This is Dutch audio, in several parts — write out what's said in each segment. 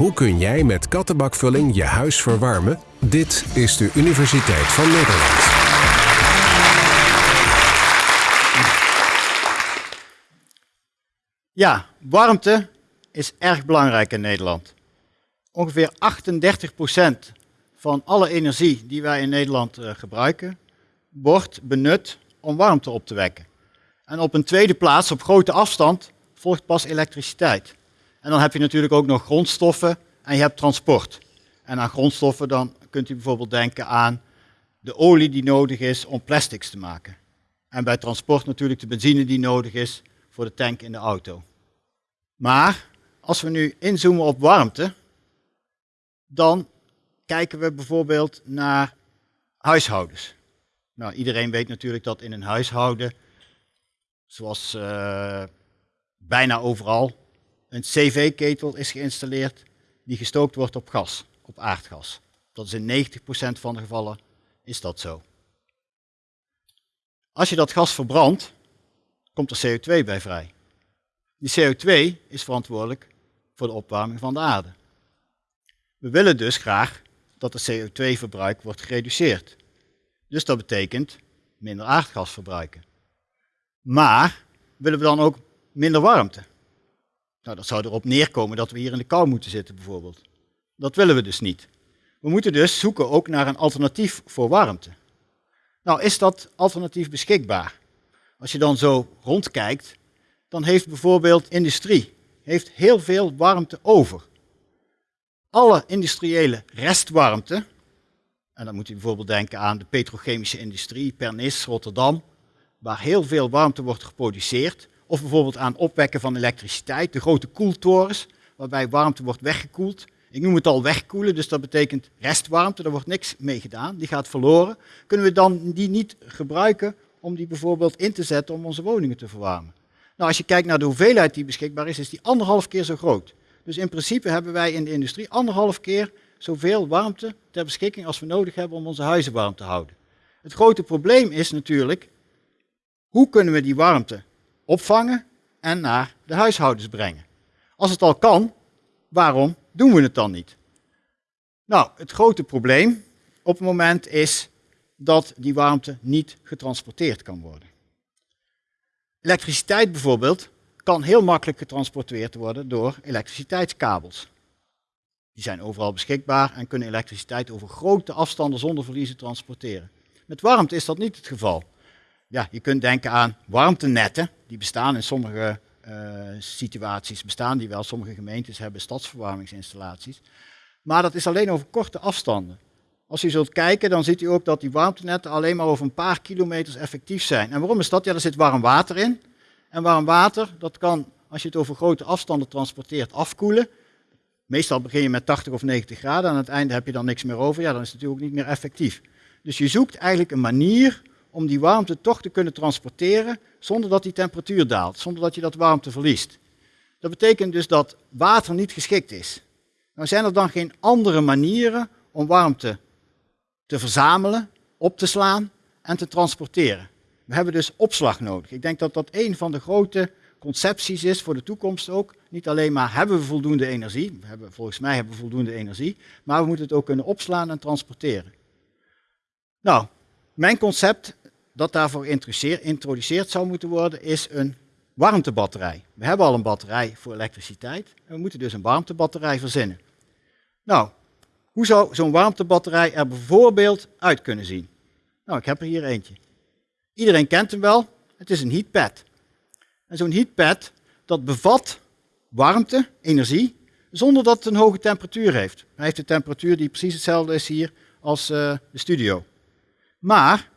Hoe kun jij met kattenbakvulling je huis verwarmen? Dit is de Universiteit van Nederland. Ja, warmte is erg belangrijk in Nederland. Ongeveer 38% van alle energie die wij in Nederland uh, gebruiken, wordt benut om warmte op te wekken. En op een tweede plaats, op grote afstand, volgt pas elektriciteit. En dan heb je natuurlijk ook nog grondstoffen en je hebt transport. En aan grondstoffen dan kunt u bijvoorbeeld denken aan de olie die nodig is om plastics te maken. En bij transport natuurlijk de benzine die nodig is voor de tank in de auto. Maar als we nu inzoomen op warmte, dan kijken we bijvoorbeeld naar huishoudens. Nou, iedereen weet natuurlijk dat in een huishouden, zoals uh, bijna overal, een cv-ketel is geïnstalleerd die gestookt wordt op gas, op aardgas. Dat is in 90% van de gevallen is dat zo. Als je dat gas verbrandt, komt er CO2 bij vrij. Die CO2 is verantwoordelijk voor de opwarming van de aarde. We willen dus graag dat de CO2-verbruik wordt gereduceerd. Dus dat betekent minder aardgas verbruiken. Maar willen we dan ook minder warmte? Nou, dat zou erop neerkomen dat we hier in de kou moeten zitten bijvoorbeeld. Dat willen we dus niet. We moeten dus zoeken ook naar een alternatief voor warmte. Nou, is dat alternatief beschikbaar? Als je dan zo rondkijkt, dan heeft bijvoorbeeld industrie heeft heel veel warmte over. Alle industriële restwarmte, en dan moet u bijvoorbeeld denken aan de petrochemische industrie, Pernis, Rotterdam, waar heel veel warmte wordt geproduceerd, of bijvoorbeeld aan opwekken van elektriciteit, de grote koeltorens, waarbij warmte wordt weggekoeld. Ik noem het al wegkoelen, dus dat betekent restwarmte, daar wordt niks mee gedaan, die gaat verloren. Kunnen we dan die niet gebruiken om die bijvoorbeeld in te zetten om onze woningen te verwarmen? Nou, als je kijkt naar de hoeveelheid die beschikbaar is, is die anderhalf keer zo groot. Dus in principe hebben wij in de industrie anderhalf keer zoveel warmte ter beschikking als we nodig hebben om onze huizen warm te houden. Het grote probleem is natuurlijk, hoe kunnen we die warmte opvangen en naar de huishoudens brengen? Als het al kan, waarom doen we het dan niet? Nou, het grote probleem op het moment is dat die warmte niet getransporteerd kan worden. Elektriciteit bijvoorbeeld kan heel makkelijk getransporteerd worden door elektriciteitskabels. Die zijn overal beschikbaar en kunnen elektriciteit over grote afstanden zonder verliezen transporteren. Met warmte is dat niet het geval. Ja, je kunt denken aan warmtenetten, die bestaan in sommige uh, situaties, bestaan die wel. Sommige gemeentes hebben stadsverwarmingsinstallaties. Maar dat is alleen over korte afstanden. Als u zult kijken, dan ziet u ook dat die warmtenetten alleen maar over een paar kilometers effectief zijn. En waarom is dat? Ja, er zit warm water in. En warm water, dat kan, als je het over grote afstanden transporteert, afkoelen. Meestal begin je met 80 of 90 graden, aan het einde heb je dan niks meer over. Ja, dan is het natuurlijk niet meer effectief. Dus je zoekt eigenlijk een manier om die warmte toch te kunnen transporteren zonder dat die temperatuur daalt, zonder dat je dat warmte verliest. Dat betekent dus dat water niet geschikt is. Nou zijn er dan geen andere manieren om warmte te verzamelen, op te slaan en te transporteren. We hebben dus opslag nodig. Ik denk dat dat een van de grote concepties is voor de toekomst ook. Niet alleen maar hebben we voldoende energie, we hebben, volgens mij hebben we voldoende energie, maar we moeten het ook kunnen opslaan en transporteren. Nou, mijn concept dat daarvoor geïntroduceerd zou moeten worden is een warmtebatterij. We hebben al een batterij voor elektriciteit en we moeten dus een warmtebatterij verzinnen. Nou, hoe zou zo'n warmtebatterij er bijvoorbeeld uit kunnen zien? Nou, ik heb er hier eentje. Iedereen kent hem wel. Het is een heatpad. En zo'n heatpad, dat bevat warmte, energie, zonder dat het een hoge temperatuur heeft. Hij heeft een temperatuur die precies hetzelfde is hier als uh, de studio. Maar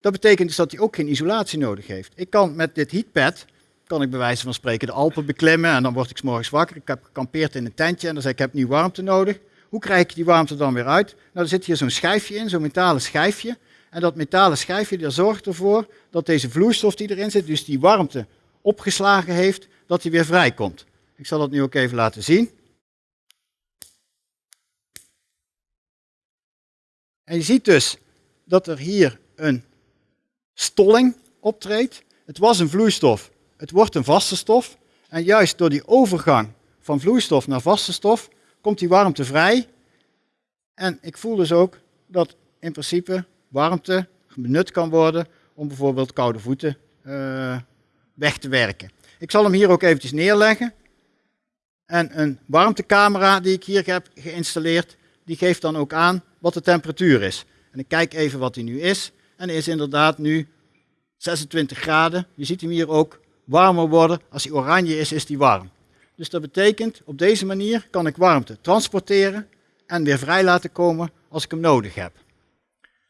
dat betekent dus dat hij ook geen isolatie nodig heeft. Ik kan met dit heatpad, kan ik bij wijze van spreken de Alpen beklimmen en dan word ik s morgens wakker. Ik heb gekampeerd in een tentje en dan zeg ik, ik heb nu warmte nodig. Hoe krijg ik die warmte dan weer uit? Nou, er zit hier zo'n schijfje in, zo'n metalen schijfje. En dat metalen schijfje zorgt ervoor dat deze vloeistof die erin zit, dus die warmte opgeslagen heeft, dat die weer vrijkomt. Ik zal dat nu ook even laten zien. En je ziet dus dat er hier een stolling optreedt. Het was een vloeistof, het wordt een vaste stof. En juist door die overgang van vloeistof naar vaste stof, komt die warmte vrij. En ik voel dus ook dat in principe warmte benut kan worden om bijvoorbeeld koude voeten uh, weg te werken. Ik zal hem hier ook eventjes neerleggen. En een warmtecamera die ik hier heb geïnstalleerd, die geeft dan ook aan wat de temperatuur is. En ik kijk even wat die nu is. En is inderdaad nu 26 graden. Je ziet hem hier ook warmer worden. Als hij oranje is, is hij warm. Dus dat betekent, op deze manier kan ik warmte transporteren en weer vrij laten komen als ik hem nodig heb.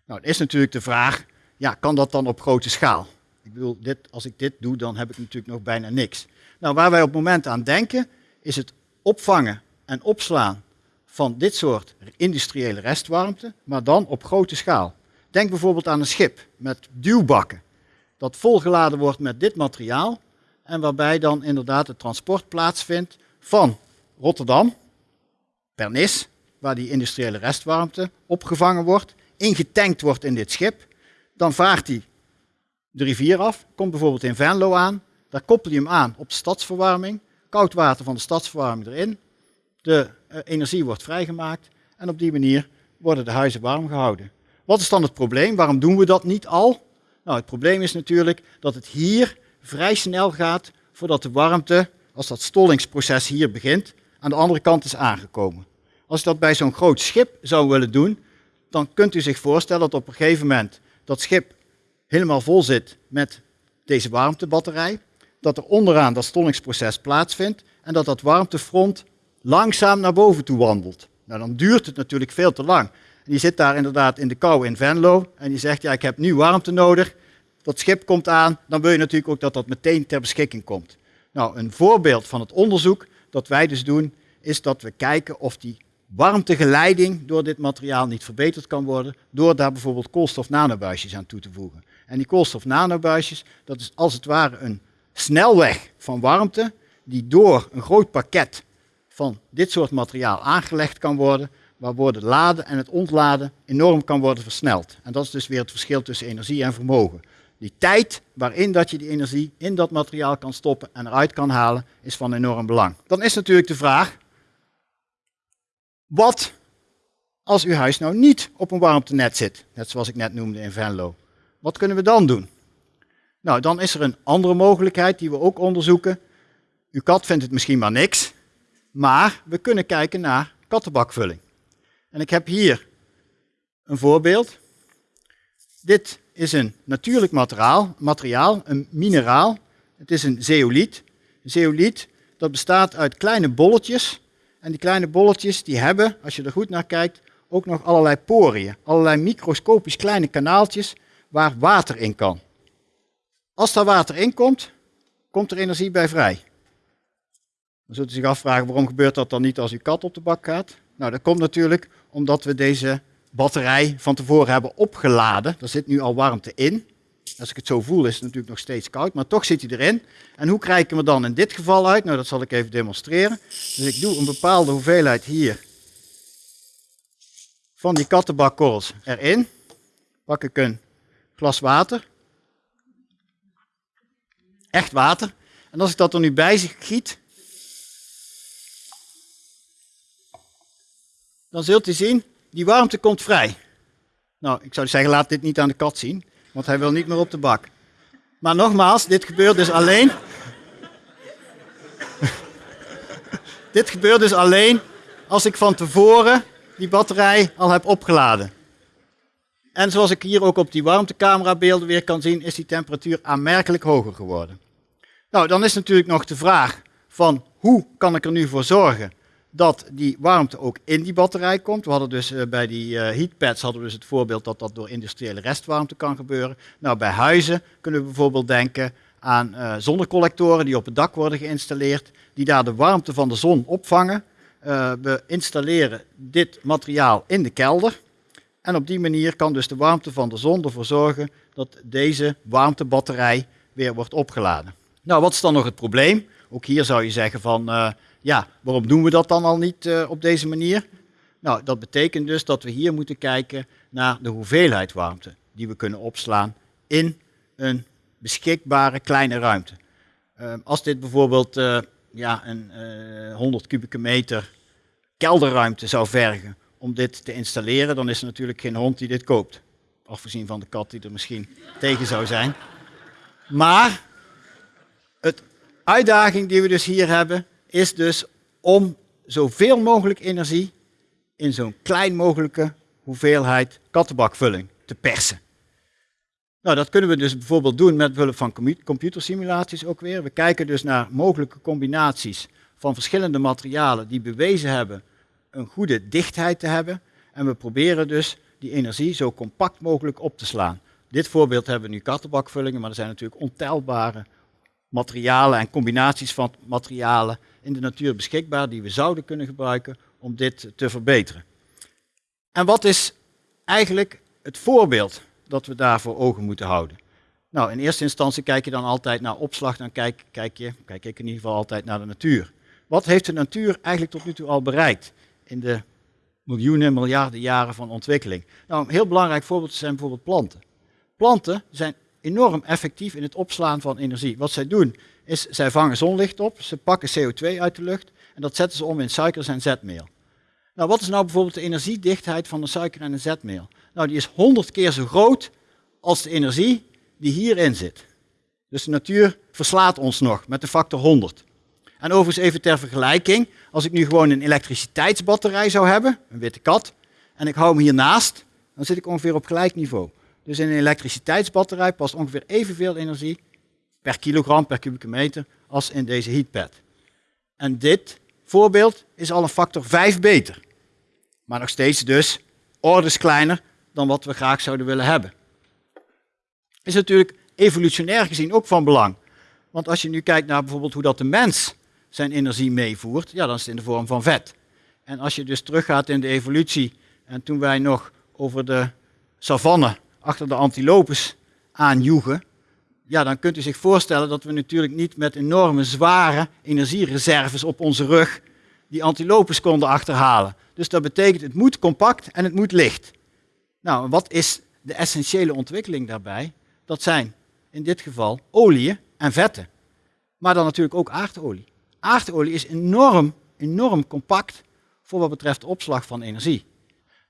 Nou, is natuurlijk de vraag, ja, kan dat dan op grote schaal? Ik bedoel, dit, als ik dit doe, dan heb ik natuurlijk nog bijna niks. Nou, waar wij op het moment aan denken, is het opvangen en opslaan van dit soort industriële restwarmte, maar dan op grote schaal. Denk bijvoorbeeld aan een schip met duwbakken, dat volgeladen wordt met dit materiaal en waarbij dan inderdaad het transport plaatsvindt van Rotterdam, Pernis, waar die industriële restwarmte opgevangen wordt, ingetankt wordt in dit schip. Dan vaart hij de rivier af, komt bijvoorbeeld in Venlo aan. Daar koppel je hem aan op de stadsverwarming. Koud water van de stadsverwarming erin. De eh, energie wordt vrijgemaakt en op die manier worden de huizen warm gehouden. Wat is dan het probleem? Waarom doen we dat niet al? Nou, het probleem is natuurlijk dat het hier vrij snel gaat voordat de warmte, als dat stollingsproces hier begint, aan de andere kant is aangekomen. Als dat bij zo'n groot schip zou willen doen, dan kunt u zich voorstellen dat op een gegeven moment dat schip helemaal vol zit met deze warmtebatterij, dat er onderaan dat stollingsproces plaatsvindt en dat dat warmtefront langzaam naar boven toe wandelt. Nou, dan duurt het natuurlijk veel te lang. Die zit daar inderdaad in de kou in Venlo en die zegt, ja, ik heb nu warmte nodig. Dat schip komt aan, dan wil je natuurlijk ook dat dat meteen ter beschikking komt. Nou, een voorbeeld van het onderzoek dat wij dus doen, is dat we kijken of die warmtegeleiding door dit materiaal niet verbeterd kan worden, door daar bijvoorbeeld koolstof-nanobuisjes aan toe te voegen. En die koolstof-nanobuisjes, dat is als het ware een snelweg van warmte, die door een groot pakket van dit soort materiaal aangelegd kan worden, waardoor het laden en het ontladen enorm kan worden versneld. En dat is dus weer het verschil tussen energie en vermogen. Die tijd waarin dat je die energie in dat materiaal kan stoppen en eruit kan halen, is van enorm belang. Dan is natuurlijk de vraag, wat als uw huis nou niet op een warmtenet zit, net zoals ik net noemde in Venlo? Wat kunnen we dan doen? Nou, dan is er een andere mogelijkheid die we ook onderzoeken. Uw kat vindt het misschien maar niks, maar we kunnen kijken naar kattenbakvulling. En ik heb hier een voorbeeld. Dit is een natuurlijk materiaal, materiaal een mineraal. Het is een zeoliet. Een zeoliet dat bestaat uit kleine bolletjes en die kleine bolletjes die hebben, als je er goed naar kijkt, ook nog allerlei poriën. Allerlei microscopisch kleine kanaaltjes waar water in kan. Als daar water in komt, komt er energie bij vrij. Dan zult u zich afvragen waarom gebeurt dat dan niet als uw kat op de bak gaat? Nou, dat komt natuurlijk omdat we deze batterij van tevoren hebben opgeladen. Er zit nu al warmte in. Als ik het zo voel is het natuurlijk nog steeds koud, maar toch zit hij erin. En hoe krijg ik hem er dan in dit geval uit? Nou, dat zal ik even demonstreren. Dus ik doe een bepaalde hoeveelheid hier van die kattenbakkorrels erin. Pak ik een glas water. Echt water. En als ik dat er nu bij zich giet, dan zult u zien, die warmte komt vrij. Nou, ik zou zeggen, laat dit niet aan de kat zien want hij wil niet meer op de bak. Maar nogmaals, dit gebeurt dus alleen. dit gebeurt dus alleen als ik van tevoren die batterij al heb opgeladen. En zoals ik hier ook op die warmtecamerabeelden weer kan zien, is die temperatuur aanmerkelijk hoger geworden. Nou, dan is natuurlijk nog de vraag van hoe kan ik er nu voor zorgen dat die warmte ook in die batterij komt. We hadden dus uh, bij die uh, heatpads hadden we dus het voorbeeld dat dat door industriële restwarmte kan gebeuren. Nou, bij huizen kunnen we bijvoorbeeld denken aan uh, zonnecollectoren die op het dak worden geïnstalleerd, die daar de warmte van de zon opvangen. we installeren dit materiaal in de kelder. En op die manier kan dus de warmte van de zon ervoor zorgen dat deze warmtebatterij weer wordt opgeladen. Nou, wat is dan nog het probleem? Ook hier zou je zeggen van ja, waarom doen we dat dan al niet uh, op deze manier? Nou, dat betekent dus dat we hier moeten kijken naar de hoeveelheid warmte die we kunnen opslaan in een beschikbare kleine ruimte. Uh, als dit bijvoorbeeld uh, ja, een 100 kubieke meter kelderruimte zou vergen om dit te installeren, dan is er natuurlijk geen hond die dit koopt. Afgezien van de kat die er misschien tegen zou zijn. Maar het uitdaging die we dus hier hebben, is dus om zoveel mogelijk energie in zo'n klein mogelijke hoeveelheid kattenbakvulling te persen. Nou, dat kunnen we dus bijvoorbeeld doen met behulp van computersimulaties ook weer. We kijken dus naar mogelijke combinaties van verschillende materialen die bewezen hebben een goede dichtheid te hebben. En we proberen dus die energie zo compact mogelijk op te slaan. Dit voorbeeld hebben we nu kattenbakvullingen, maar er zijn natuurlijk ontelbare materialen en combinaties van materialen in de natuur beschikbaar die we zouden kunnen gebruiken om dit te verbeteren. En wat is eigenlijk het voorbeeld dat we daar voor ogen moeten houden? Nou, in eerste instantie kijk je dan altijd naar opslag, dan kijk, kijk, je, kijk ik in ieder geval altijd naar de natuur. Wat heeft de natuur eigenlijk tot nu toe al bereikt in de miljoenen, miljarden jaren van ontwikkeling? Nou, een heel belangrijk voorbeeld zijn bijvoorbeeld planten. Planten zijn enorm effectief in het opslaan van energie. Wat zij doen, is zij vangen zonlicht op, ze pakken CO2 uit de lucht en dat zetten ze om in suikers en zetmeel. Nou, wat is nou bijvoorbeeld de energiedichtheid van een suiker en een zetmeel? Nou, die is 100 keer zo groot als de energie die hierin zit. Dus de natuur verslaat ons nog met de factor 100. En overigens even ter vergelijking, als ik nu gewoon een elektriciteitsbatterij zou hebben, een witte kat, en ik hou hem hiernaast, dan zit ik ongeveer op gelijk niveau. Dus in een elektriciteitsbatterij past ongeveer evenveel energie per kilogram per kubieke meter als in deze heatpad. En dit voorbeeld is al een factor 5 beter. Maar nog steeds dus orders kleiner dan wat we graag zouden willen hebben. Is natuurlijk evolutionair gezien ook van belang. Want als je nu kijkt naar bijvoorbeeld hoe dat de mens zijn energie meevoert, ja, dan is het in de vorm van vet. En als je dus teruggaat in de evolutie, en toen wij nog over de savanne achter de antilopes aanjoegen, ja, dan kunt u zich voorstellen dat we natuurlijk niet met enorme zware energiereserves op onze rug die antilopes konden achterhalen. Dus dat betekent het moet compact en het moet licht. Nou, wat is de essentiële ontwikkeling daarbij? Dat zijn in dit geval oliën en vetten. Maar dan natuurlijk ook aardolie. Aardolie is enorm, enorm compact voor wat betreft de opslag van energie.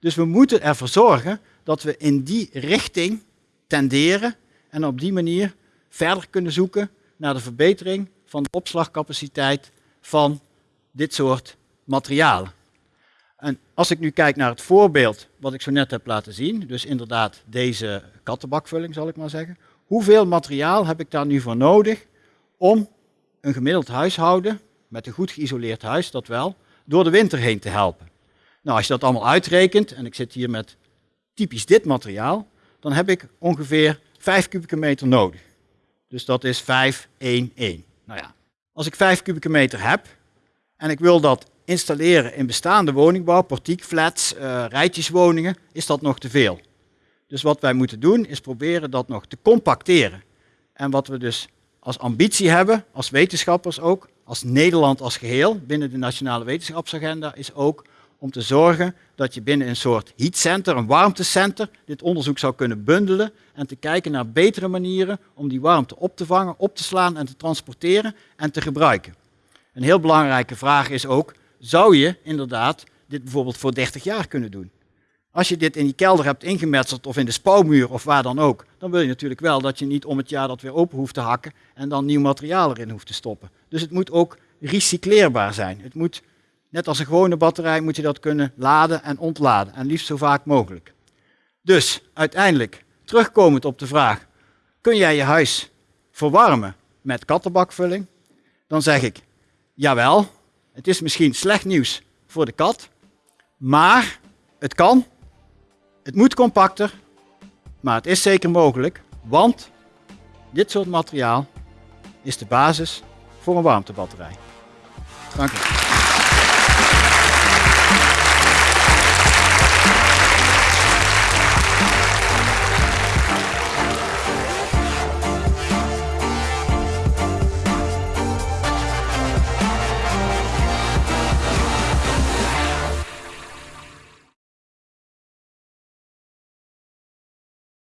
Dus we moeten ervoor zorgen dat we in die richting tenderen en op die manier verder kunnen zoeken naar de verbetering van de opslagcapaciteit van dit soort materialen. En als ik nu kijk naar het voorbeeld wat ik zo net heb laten zien, dus inderdaad deze kattenbakvulling zal ik maar zeggen, hoeveel materiaal heb ik daar nu voor nodig om een gemiddeld huishouden, met een goed geïsoleerd huis dat wel, door de winter heen te helpen? Nou, als je dat allemaal uitrekent, en ik zit hier met typisch dit materiaal, dan heb ik ongeveer 5 kubieke meter nodig. Dus dat is 5, 1, 1. Nou ja, als ik 5 kubieke meter heb en ik wil dat installeren in bestaande woningbouw, portiekflats, uh, rijtjeswoningen, is dat nog te veel. Dus wat wij moeten doen is proberen dat nog te compacteren. En wat we dus als ambitie hebben, als wetenschappers ook, als Nederland als geheel, binnen de Nationale Wetenschapsagenda, is ook om te zorgen dat je binnen een soort heatcenter, een warmtecenter, dit onderzoek zou kunnen bundelen en te kijken naar betere manieren om die warmte op te vangen, op te slaan en te transporteren en te gebruiken. Een heel belangrijke vraag is ook, zou je inderdaad dit bijvoorbeeld voor 30 jaar kunnen doen? Als je dit in die kelder hebt ingemetseld of in de spouwmuur of waar dan ook, dan wil je natuurlijk wel dat je niet om het jaar dat weer open hoeft te hakken en dan nieuw materiaal erin hoeft te stoppen. Dus het moet ook recycleerbaar zijn. Het moet Net als een gewone batterij moet je dat kunnen laden en ontladen. En liefst zo vaak mogelijk. Dus uiteindelijk, terugkomend op de vraag, kun jij je huis verwarmen met kattenbakvulling? Dan zeg ik, jawel, het is misschien slecht nieuws voor de kat, maar het kan, het moet compacter, maar het is zeker mogelijk, want dit soort materiaal is de basis voor een warmtebatterij. Dank u.